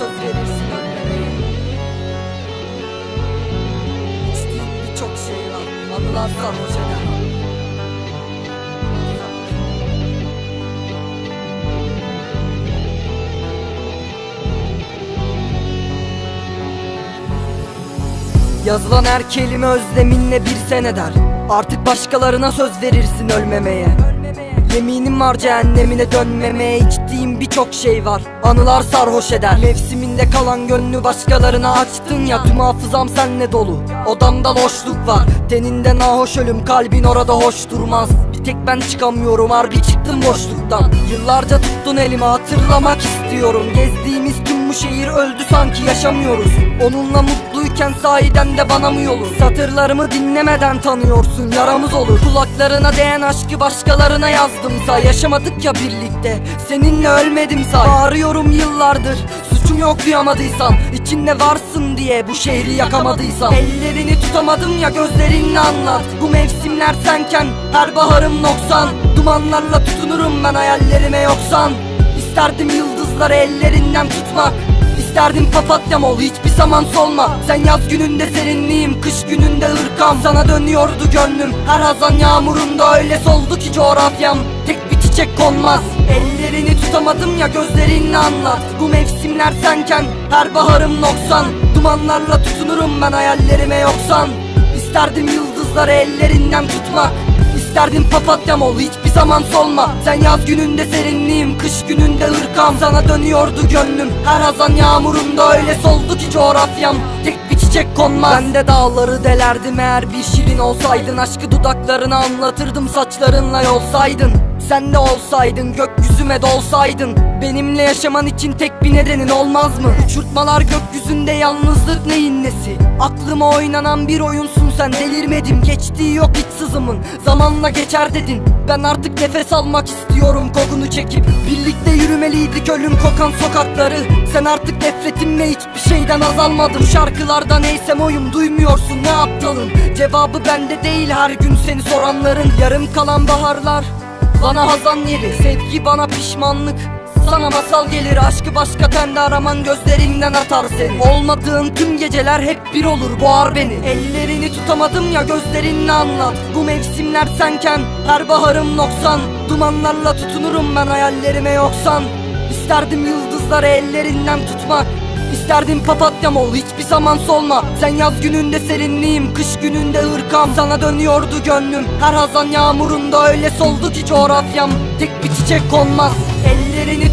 söz verirsin ölmemeye İçtiğin birçok şey var Anılar sarhoş eder Yazılan her kelime özleminle bir seneder Artık başkalarına söz verirsin ölmemeye Yeminim var cehennemine dönmemeye içtiğim birçok şey var. Anılar sarhoş eder. Mevsiminde kalan gönlü başkalarına açtın ya Tüm hafızam senle dolu. Odamda loşluk var. Teninde nahoş ölüm kalbin orada hoş durmaz. Bir tek ben çıkamıyorum harbi çıktım boşluktan. Yıllarca tuttun elimi hatırlamak istiyorum. Gezdiğimiz bu şehir öldü sanki yaşamıyoruz? Onunla mutluyken sahiden de bana mı yolur Satırlarımı dinlemeden tanıyorsun yaramız olur. Kulaklarına değen aşkı başkalarına yazdımsa Yaşamadık ya birlikte seninle ölmedim say. Bağırıyorum yıllardır suçum yok duyamadıysan. İçinde varsın diye bu şehri yakamadıysam Ellerini tutamadım ya gözlerinle anlat. Bu mevsimler senken her baharım noksan. Dumanlarla tutunurum ben hayallerime yoksan. İsterdim yıldızları ellerinden tutmak. İsterdim papatyam ol hiçbir zaman solma. Sen yaz gününde serinliğim kış gününde ırkam. Sana dönüyordu gönlüm her hazan yağmurunda Öyle soldu ki coğrafyam tek bir çiçek konmaz. Ellerini tutamadım ya gözlerinle anlat. Bu mevsimler senken her baharım noksan. Dumanlarla tutunurum ben hayallerime yoksan. İsterdim yıldızları ellerinden tutmak İsterdim papatyam ol hiçbir zaman solma. Sen yaz gününde serinliğim kış gününde ırkam. Sana dönüyordu gönlüm her hazan yağmurunda Öyle soldu ki coğrafyam. Tek bir çiçek konmaz. Ben de dağları delerdim eğer bir şirin olsaydın. Aşkı dudaklarına anlatırdım saçlarınla yolsaydın. Sen de olsaydın gökyüzüme dolsaydın. Benimle yaşaman için tek bir nedenin olmaz mı? Uçurtmalar gökyüzünde yalnızlık neyin nesi? Aklıma oynanan bir oyunsun sen delirmedim Geçtiği yok hiç sızımın. Zamanla geçer dedin Ben artık nefes almak istiyorum kokunu çekip. Birlikte yürümeliydik ölüm kokan sokakları. Sen artık nefretimle hiçbir şeyden azalmadım Şarkılarda neysem oyum duymuyorsun ne aptalım Cevabı bende değil her gün seni soranların. Yarım kalan baharlar bana hazan yeri. Sevgi bana pişmanlık sana masal gelir aşkı başka tende araman gözlerinden atar seni. Olmadığın tüm geceler hep bir olur boğar beni. Ellerini tutamadım ya gözlerinle anlat. Bu mevsimler senken her baharım noksan. Dumanlarla tutunurum ben hayallerime yoksan. İsterdim yıldızları ellerinden tutmak. İsterdim papatyam ol hiçbir zaman solma. Sen yaz gününde serinliğim kış gününde ırkam. Sana dönüyordu gönlüm her hazan yağmurunda Öyle soldu ki coğrafyam. Tek bir çiçek konmaz Ellerini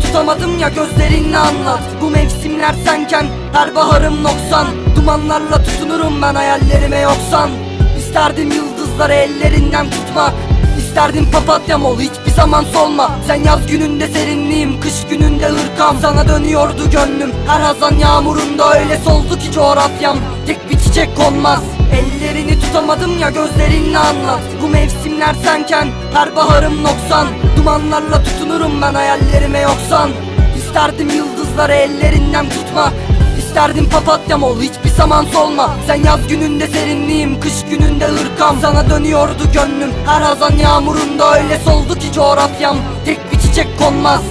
tutamadım ya gözlerinle anlat. Bu mevsimler senken her baharım noksan. Dumanlarla tutunurum ben hayallerime yoksan. İsterdim yıldızları ellerinden tutmak. İsterdim papatyam ol hiçbir zaman solma. Sen yaz gününde serinliğim kış gününde ırkam. Sana dönüyordu gönlüm her hazan yağmurunda. Öyle soldu ki coğrafyam tek bir çiçek konmaz. Ellerini tutamadım ya gözlerinle anlat. Bu mevsimler senken her baharım noksan Dumanlarla tutunurum ben hayallerime yoksan. İsterdim yıldızları ellerinden tutmak İsterdim papatyam ol hiçbir zaman solma. Sen yaz gününde serinliğim kış gününde ırkam. Sana dönüyordu gönlüm her hazan yağmurunda Öyle soldu ki coğrafyam. Tek bir çiçek konmaz